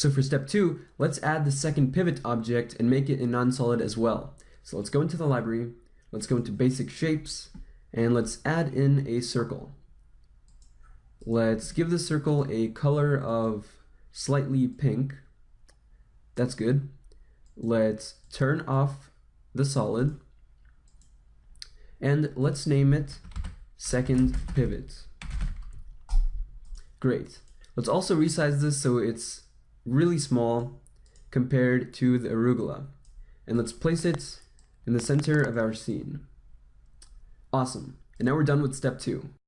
So for step two, let's add the second pivot object and make it a non-solid as well. So let's go into the library, let's go into basic shapes, and let's add in a circle. Let's give the circle a color of slightly pink. That's good. Let's turn off the solid and let's name it second pivot. Great. Let's also resize this so it's really small compared to the arugula. And let's place it in the center of our scene. Awesome. And now we're done with step two.